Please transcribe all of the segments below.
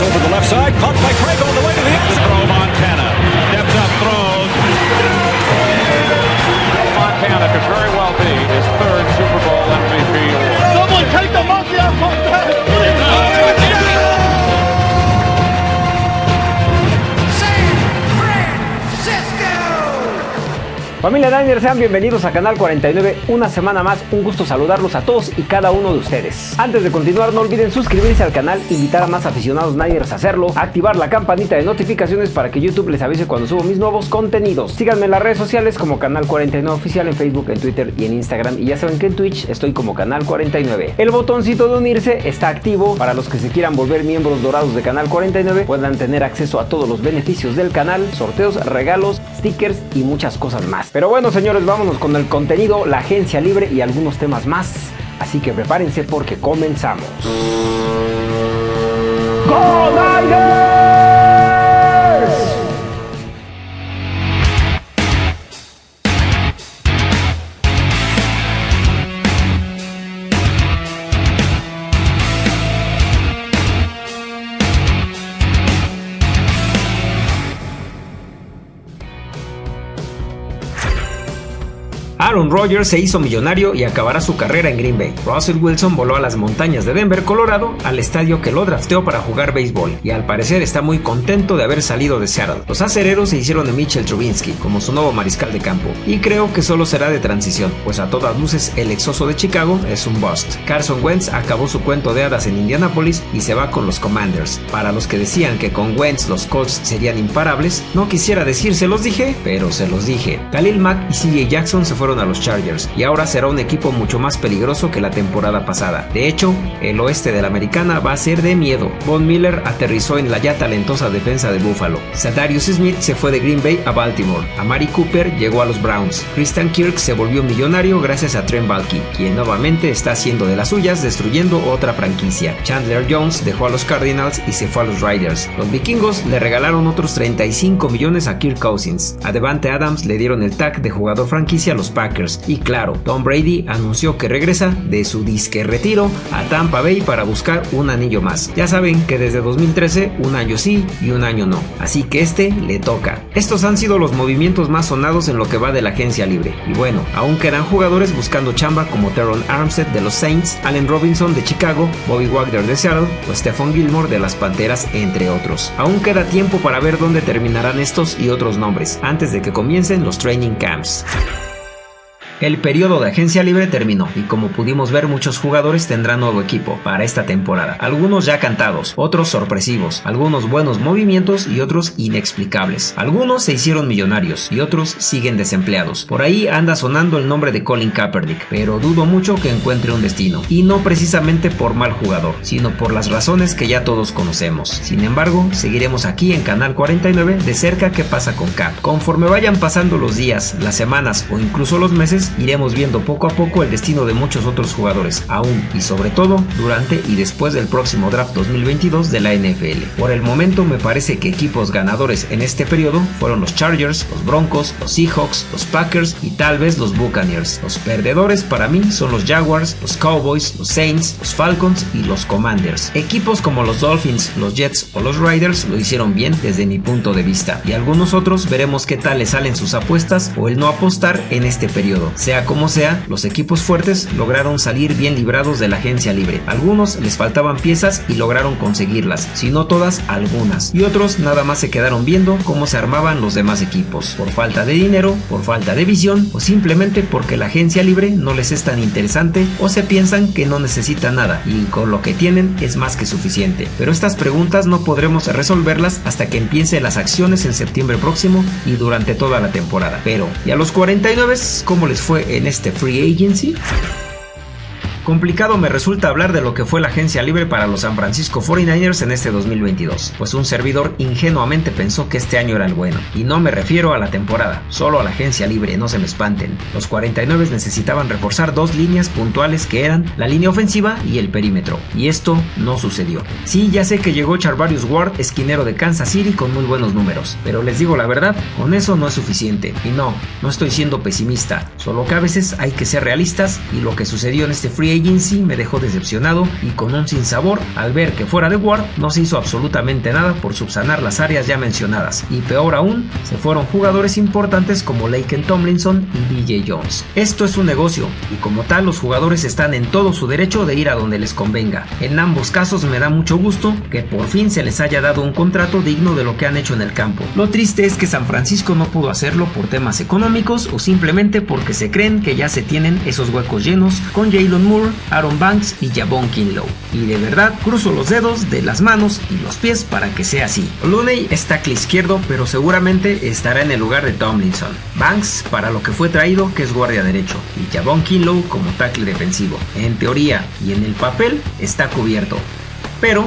Over the left side, caught by Craig Familia Niners, sean bienvenidos a Canal 49, una semana más, un gusto saludarlos a todos y cada uno de ustedes. Antes de continuar, no olviden suscribirse al canal, invitar a más aficionados Niners a hacerlo, activar la campanita de notificaciones para que YouTube les avise cuando subo mis nuevos contenidos. Síganme en las redes sociales como Canal 49 Oficial en Facebook, en Twitter y en Instagram. Y ya saben que en Twitch estoy como Canal 49. El botoncito de unirse está activo para los que se quieran volver miembros dorados de Canal 49, puedan tener acceso a todos los beneficios del canal, sorteos, regalos, stickers y muchas cosas más. Pero bueno, señores, vámonos con el contenido, la agencia libre y algunos temas más. Así que prepárense porque comenzamos. ¡Go Aaron Rodgers se hizo millonario y acabará su carrera en Green Bay. Russell Wilson voló a las montañas de Denver, Colorado, al estadio que lo drafteó para jugar béisbol, y al parecer está muy contento de haber salido de Seattle. Los acereros se hicieron de Mitchell Trubinsky como su nuevo mariscal de campo, y creo que solo será de transición, pues a todas luces el exoso de Chicago es un bust. Carson Wentz acabó su cuento de hadas en Indianapolis y se va con los Commanders. Para los que decían que con Wentz los Colts serían imparables, no quisiera decir se los dije, pero se los dije. Khalil Mack y CJ Jackson se fueron a los Chargers y ahora será un equipo mucho más peligroso que la temporada pasada. De hecho, el oeste de la americana va a ser de miedo. Von Miller aterrizó en la ya talentosa defensa de Buffalo. Sadarius Smith se fue de Green Bay a Baltimore. Amari Cooper llegó a los Browns. Christian Kirk se volvió millonario gracias a Trent Balky, quien nuevamente está haciendo de las suyas destruyendo otra franquicia. Chandler Jones dejó a los Cardinals y se fue a los Riders. Los vikingos le regalaron otros 35 millones a Kirk Cousins. A Devante Adams le dieron el tag de jugador franquicia a los Packers. Y claro, Tom Brady anunció que regresa de su disque retiro a Tampa Bay para buscar un anillo más. Ya saben que desde 2013 un año sí y un año no, así que este le toca. Estos han sido los movimientos más sonados en lo que va de la agencia libre. Y bueno, aún quedan jugadores buscando chamba como Teron Armstead de los Saints, Allen Robinson de Chicago, Bobby Wagner de Seattle o Stephon Gilmore de las Panteras, entre otros. Aún queda tiempo para ver dónde terminarán estos y otros nombres antes de que comiencen los training camps. El periodo de agencia libre terminó y como pudimos ver muchos jugadores tendrán nuevo equipo para esta temporada. Algunos ya cantados, otros sorpresivos, algunos buenos movimientos y otros inexplicables. Algunos se hicieron millonarios y otros siguen desempleados. Por ahí anda sonando el nombre de Colin Kaepernick, pero dudo mucho que encuentre un destino. Y no precisamente por mal jugador, sino por las razones que ya todos conocemos. Sin embargo, seguiremos aquí en Canal 49 de cerca qué pasa con Cap. Conforme vayan pasando los días, las semanas o incluso los meses, iremos viendo poco a poco el destino de muchos otros jugadores, aún y sobre todo durante y después del próximo draft 2022 de la NFL. Por el momento me parece que equipos ganadores en este periodo fueron los Chargers, los Broncos, los Seahawks, los Packers y tal vez los Buccaneers. Los perdedores para mí son los Jaguars, los Cowboys, los Saints, los Falcons y los Commanders. Equipos como los Dolphins, los Jets o los Riders lo hicieron bien desde mi punto de vista y algunos otros veremos qué tal les salen sus apuestas o el no apostar en este periodo. Sea como sea, los equipos fuertes lograron salir bien librados de la agencia libre. Algunos les faltaban piezas y lograron conseguirlas, si no todas, algunas. Y otros nada más se quedaron viendo cómo se armaban los demás equipos, por falta de dinero, por falta de visión o simplemente porque la agencia libre no les es tan interesante o se piensan que no necesitan nada y con lo que tienen es más que suficiente. Pero estas preguntas no podremos resolverlas hasta que empiece las acciones en septiembre próximo y durante toda la temporada. Pero, ¿y a los 49 cómo les fue en este free agency? Complicado me resulta hablar de lo que fue la agencia libre para los San Francisco 49ers en este 2022, pues un servidor ingenuamente pensó que este año era el bueno, y no me refiero a la temporada, solo a la agencia libre, no se me espanten. Los 49 necesitaban reforzar dos líneas puntuales que eran la línea ofensiva y el perímetro, y esto no sucedió. Sí, ya sé que llegó Charvarius Ward, esquinero de Kansas City con muy buenos números, pero les digo la verdad, con eso no es suficiente, y no, no estoy siendo pesimista, solo que a veces hay que ser realistas y lo que sucedió en este free Agency me dejó decepcionado y con un sinsabor al ver que fuera de Ward no se hizo absolutamente nada por subsanar las áreas ya mencionadas y peor aún, se fueron jugadores importantes como Laken Tomlinson y BJ Jones. Esto es un negocio y como tal los jugadores están en todo su derecho de ir a donde les convenga. En ambos casos me da mucho gusto que por fin se les haya dado un contrato digno de lo que han hecho en el campo. Lo triste es que San Francisco no pudo hacerlo por temas económicos o simplemente porque se creen que ya se tienen esos huecos llenos con Jalen Moore, Aaron Banks y Jabon Kinlow. Y de verdad cruzo los dedos de las manos y los pies para que sea así. Looney está tackle izquierdo, pero seguramente estará en el lugar de Tomlinson. Banks para lo que fue traído, que es guardia derecho, y Jabon Kinlow como tackle defensivo. En teoría y en el papel está cubierto. Pero,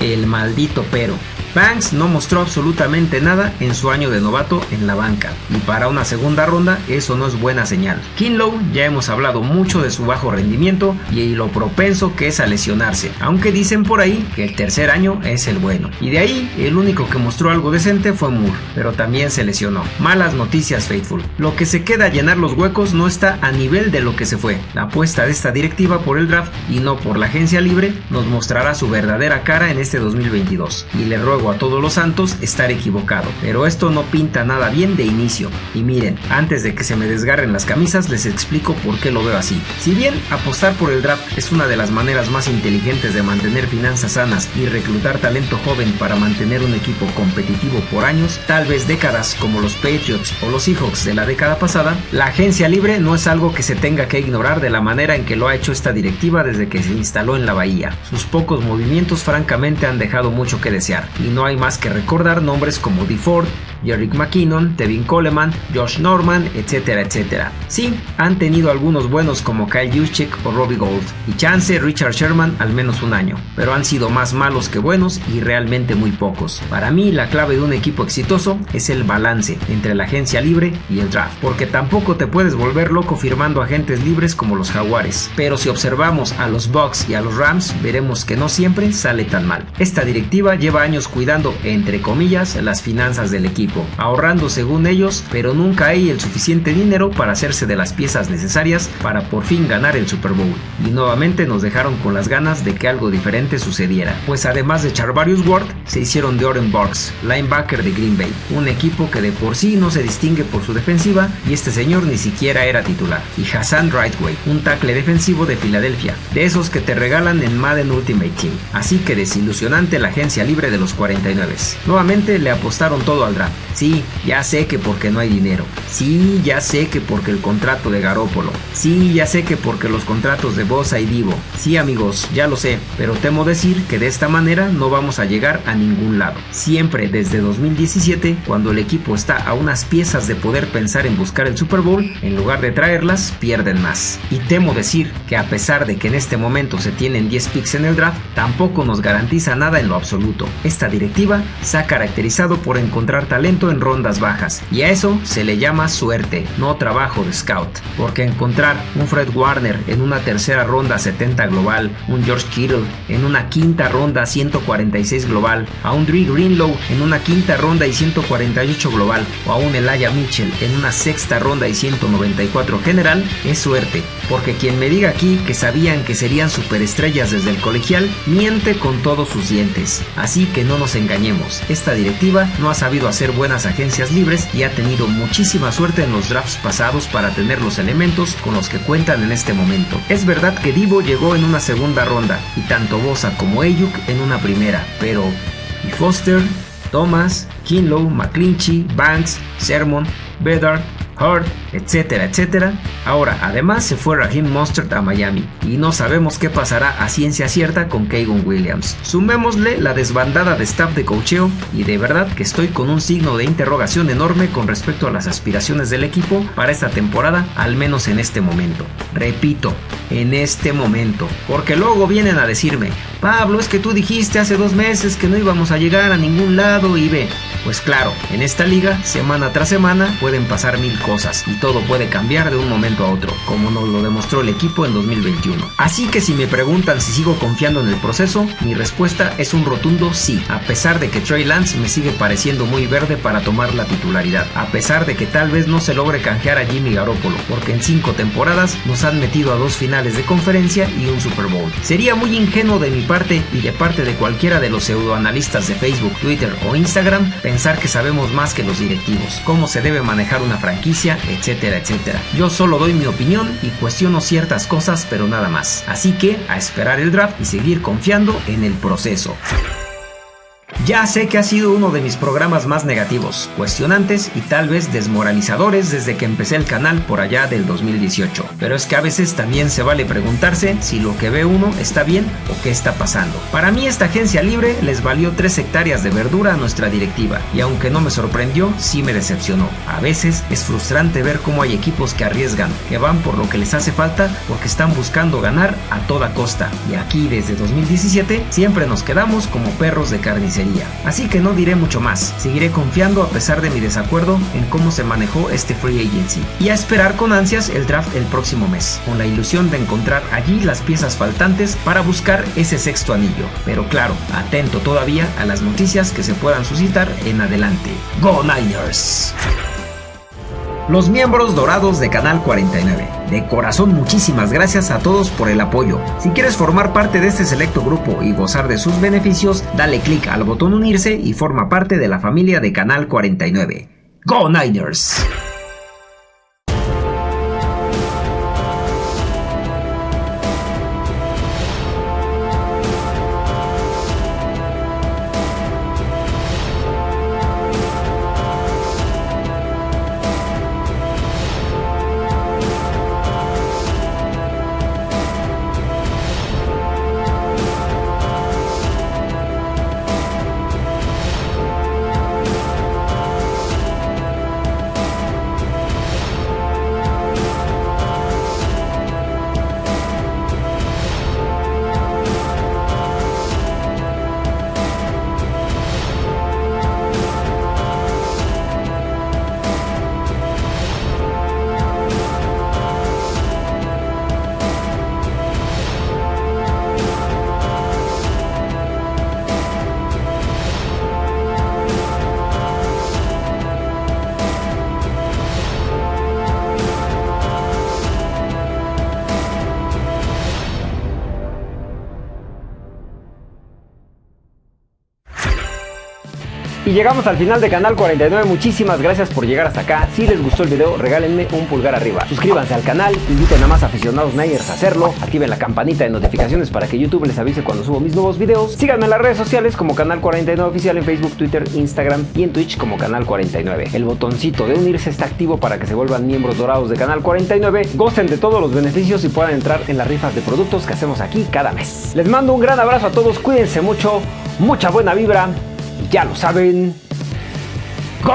el maldito pero, Banks no mostró absolutamente nada en su año de novato en la banca, y para una segunda ronda eso no es buena señal. Kinlow ya hemos hablado mucho de su bajo rendimiento y lo propenso que es a lesionarse, aunque dicen por ahí que el tercer año es el bueno. Y de ahí el único que mostró algo decente fue Moore, pero también se lesionó. Malas noticias Faithful. Lo que se queda a llenar los huecos no está a nivel de lo que se fue. La apuesta de esta directiva por el draft y no por la agencia libre nos mostrará su verdadera cara en este 2022. Y le ruego a todos los santos estar equivocado, pero esto no pinta nada bien de inicio. Y miren, antes de que se me desgarren las camisas les explico por qué lo veo así. Si bien apostar por el draft es una de las maneras más inteligentes de mantener finanzas sanas y reclutar talento joven para mantener un equipo competitivo por años, tal vez décadas como los Patriots o los Seahawks de la década pasada, la agencia libre no es algo que se tenga que ignorar de la manera en que lo ha hecho esta directiva desde que se instaló en la bahía. Sus pocos movimientos francamente han dejado mucho que desear no hay más que recordar nombres como DeFord, Jerick McKinnon, Tevin Coleman, Josh Norman, etcétera, etcétera. Sí, han tenido algunos buenos como Kyle Juszczyk o Robbie Gold, y chance Richard Sherman al menos un año, pero han sido más malos que buenos y realmente muy pocos. Para mí la clave de un equipo exitoso es el balance entre la agencia libre y el draft, porque tampoco te puedes volver loco firmando agentes libres como los Jaguares, pero si observamos a los Bucks y a los Rams veremos que no siempre sale tan mal. Esta directiva lleva años cuidando, entre comillas, las finanzas del equipo ahorrando según ellos, pero nunca hay el suficiente dinero para hacerse de las piezas necesarias para por fin ganar el Super Bowl. Y nuevamente nos dejaron con las ganas de que algo diferente sucediera, pues además de Charvarius Ward, se hicieron de Oren Burks, linebacker de Green Bay, un equipo que de por sí no se distingue por su defensiva y este señor ni siquiera era titular, y Hassan Rightway, un tackle defensivo de Filadelfia, de esos que te regalan en Madden Ultimate Team. Así que desilusionante la agencia libre de los 49. Nuevamente le apostaron todo al draft Sí, ya sé que porque no hay dinero. Sí, ya sé que porque el contrato de Garópolo. Sí, ya sé que porque los contratos de Bosa y Divo. Sí, amigos, ya lo sé, pero temo decir que de esta manera no vamos a llegar a ningún lado. Siempre desde 2017, cuando el equipo está a unas piezas de poder pensar en buscar el Super Bowl, en lugar de traerlas, pierden más. Y temo decir que a pesar de que en este momento se tienen 10 picks en el draft, tampoco nos garantiza nada en lo absoluto. Esta directiva se ha caracterizado por encontrar talento en rondas bajas, y a eso se le llama suerte, no trabajo de scout, porque encontrar un Fred Warner en una tercera ronda 70 global, un George Kittle en una quinta ronda 146 global, a un Dre Greenlow en una quinta ronda y 148 global, o a un Elijah Mitchell en una sexta ronda y 194 general, es suerte, porque quien me diga aquí que sabían que serían superestrellas desde el colegial, miente con todos sus dientes. Así que no nos engañemos, esta directiva no ha sabido hacer buenas agencias libres y ha tenido muchísima suerte en los drafts pasados para tener los elementos con los que cuentan en este momento. Es verdad que Divo llegó en una segunda ronda y tanto Bosa como Ayuk en una primera, pero ¿y Foster? Thomas, Kinlow, McClinchy, Banks, Sermon, Bedard, Hurt, etcétera, etcétera. Ahora, además se fue Raheem Mostert a Miami y no sabemos qué pasará a ciencia cierta con Kagan Williams. Sumémosle la desbandada de staff de cocheo y de verdad que estoy con un signo de interrogación enorme con respecto a las aspiraciones del equipo para esta temporada, al menos en este momento. Repito, en este momento, porque luego vienen a decirme, Pablo, es que tú dijiste hace dos meses que no íbamos a llegar a ningún lado y ve, Pues claro, en esta liga, semana tras semana, pueden pasar mil cosas y todo puede cambiar de un momento a otro, como nos lo demostró el equipo en 2021. Así que si me preguntan si sigo confiando en el proceso, mi respuesta es un rotundo sí, a pesar de que Trey Lance me sigue pareciendo muy verde para tomar la titularidad, a pesar de que tal vez no se logre canjear a Jimmy Garoppolo, porque en cinco temporadas nos han metido a dos finales de conferencia y un Super Bowl. Sería muy ingenuo de mi parte y de parte de cualquiera de los pseudoanalistas de Facebook, Twitter o Instagram pensar que sabemos más que los directivos, cómo se debe manejar una franquicia, etcétera, etcétera. Yo solo doy mi opinión y cuestiono ciertas cosas, pero nada más. Así que a esperar el draft y seguir confiando en el proceso. Ya sé que ha sido uno de mis programas más negativos, cuestionantes y tal vez desmoralizadores desde que empecé el canal por allá del 2018, pero es que a veces también se vale preguntarse si lo que ve uno está bien o qué está pasando. Para mí esta agencia libre les valió 3 hectáreas de verdura a nuestra directiva y aunque no me sorprendió, sí me decepcionó. A veces es frustrante ver cómo hay equipos que arriesgan, que van por lo que les hace falta porque están buscando ganar a toda costa y aquí desde 2017 siempre nos quedamos como perros de carnicería. Así que no diré mucho más, seguiré confiando a pesar de mi desacuerdo en cómo se manejó este free agency y a esperar con ansias el draft el próximo mes, con la ilusión de encontrar allí las piezas faltantes para buscar ese sexto anillo. Pero claro, atento todavía a las noticias que se puedan suscitar en adelante. ¡Go Niners! Los miembros dorados de Canal 49. De corazón muchísimas gracias a todos por el apoyo. Si quieres formar parte de este selecto grupo y gozar de sus beneficios, dale clic al botón unirse y forma parte de la familia de Canal 49. ¡Go Niners! Y llegamos al final de Canal 49, muchísimas gracias por llegar hasta acá. Si les gustó el video, regálenme un pulgar arriba. Suscríbanse al canal, inviten a más aficionados Niners a hacerlo. Activen la campanita de notificaciones para que YouTube les avise cuando subo mis nuevos videos. Síganme en las redes sociales como Canal 49 Oficial en Facebook, Twitter, Instagram y en Twitch como Canal 49. El botoncito de unirse está activo para que se vuelvan miembros dorados de Canal 49, gocen de todos los beneficios y puedan entrar en las rifas de productos que hacemos aquí cada mes. Les mando un gran abrazo a todos, cuídense mucho, mucha buena vibra ya lo saben. ¡Go!